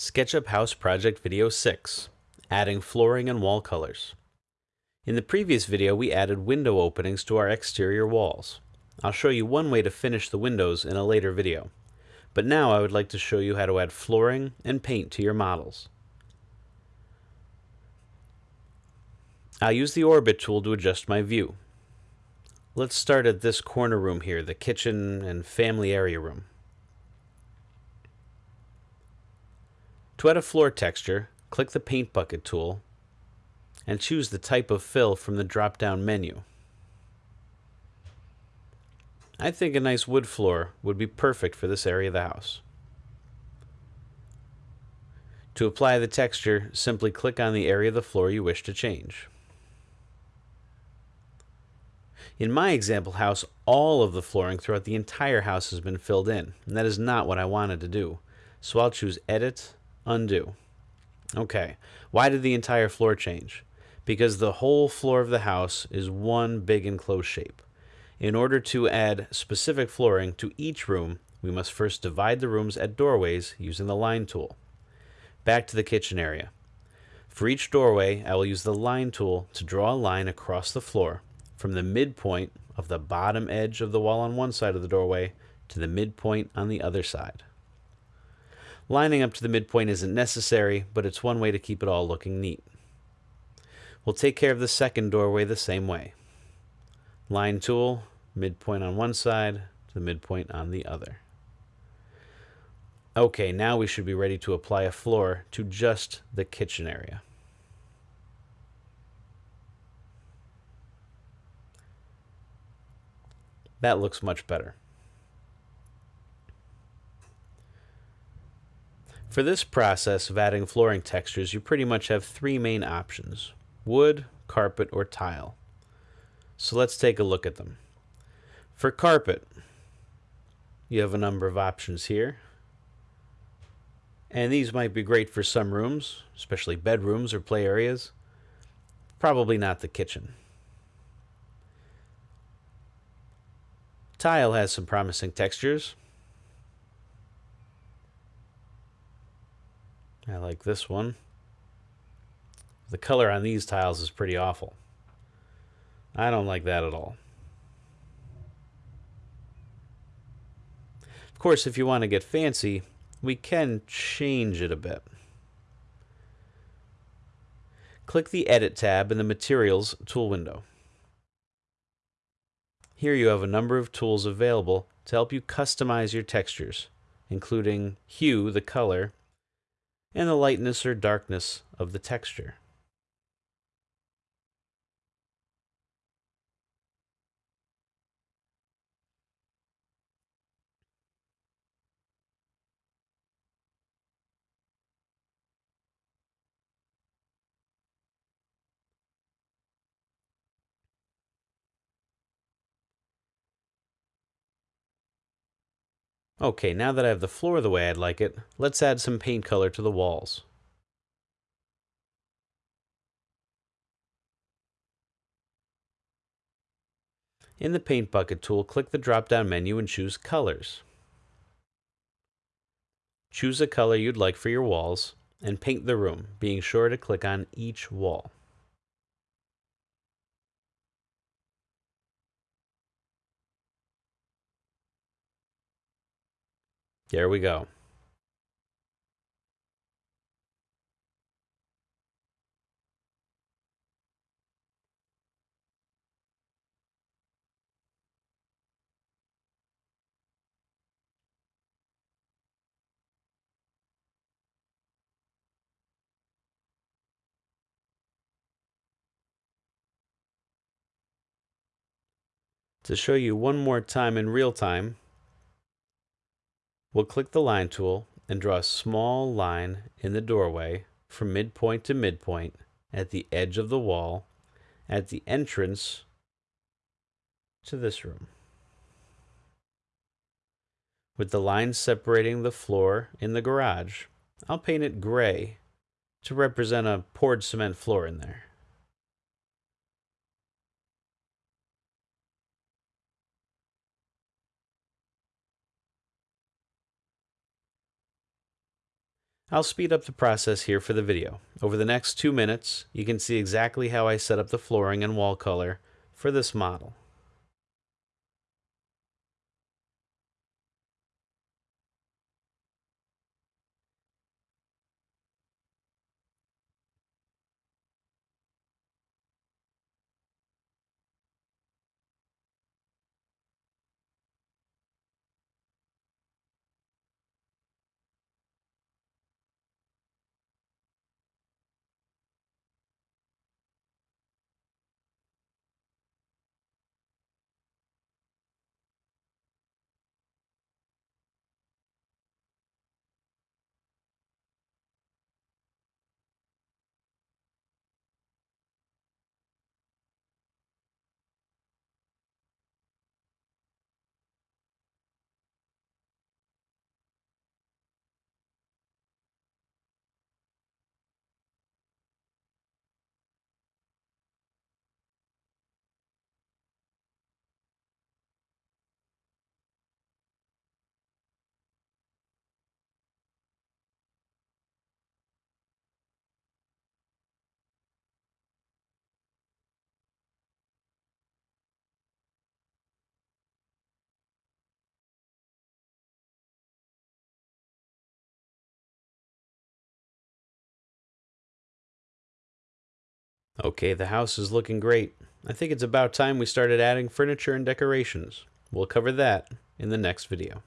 SketchUp House Project Video 6 Adding Flooring and Wall Colors. In the previous video, we added window openings to our exterior walls. I'll show you one way to finish the windows in a later video. But now I would like to show you how to add flooring and paint to your models. I'll use the Orbit tool to adjust my view. Let's start at this corner room here, the kitchen and family area room. To add a floor texture, click the Paint Bucket tool and choose the type of fill from the drop-down menu. I think a nice wood floor would be perfect for this area of the house. To apply the texture, simply click on the area of the floor you wish to change. In my example house, all of the flooring throughout the entire house has been filled in, and that is not what I wanted to do. So I'll choose Edit, Undo. Okay, why did the entire floor change? Because the whole floor of the house is one big enclosed shape. In order to add specific flooring to each room, we must first divide the rooms at doorways using the line tool. Back to the kitchen area. For each doorway, I will use the line tool to draw a line across the floor from the midpoint of the bottom edge of the wall on one side of the doorway to the midpoint on the other side. Lining up to the midpoint isn't necessary, but it's one way to keep it all looking neat. We'll take care of the second doorway the same way. Line tool, midpoint on one side to the midpoint on the other. Okay, now we should be ready to apply a floor to just the kitchen area. That looks much better. For this process of adding flooring textures, you pretty much have three main options, wood, carpet, or tile. So let's take a look at them. For carpet, you have a number of options here. And these might be great for some rooms, especially bedrooms or play areas. Probably not the kitchen. Tile has some promising textures. I like this one. The color on these tiles is pretty awful. I don't like that at all. Of course, if you want to get fancy, we can change it a bit. Click the Edit tab in the Materials tool window. Here you have a number of tools available to help you customize your textures, including Hue, the color, and the lightness or darkness of the texture. Okay, now that I have the floor the way I'd like it, let's add some paint color to the walls. In the Paint Bucket tool, click the drop-down menu and choose Colors. Choose a color you'd like for your walls and paint the room, being sure to click on each wall. There we go. To show you one more time in real time, We'll click the line tool and draw a small line in the doorway from midpoint to midpoint at the edge of the wall at the entrance to this room. With the line separating the floor in the garage, I'll paint it gray to represent a poured cement floor in there. I'll speed up the process here for the video. Over the next two minutes, you can see exactly how I set up the flooring and wall color for this model. Okay, the house is looking great. I think it's about time we started adding furniture and decorations. We'll cover that in the next video.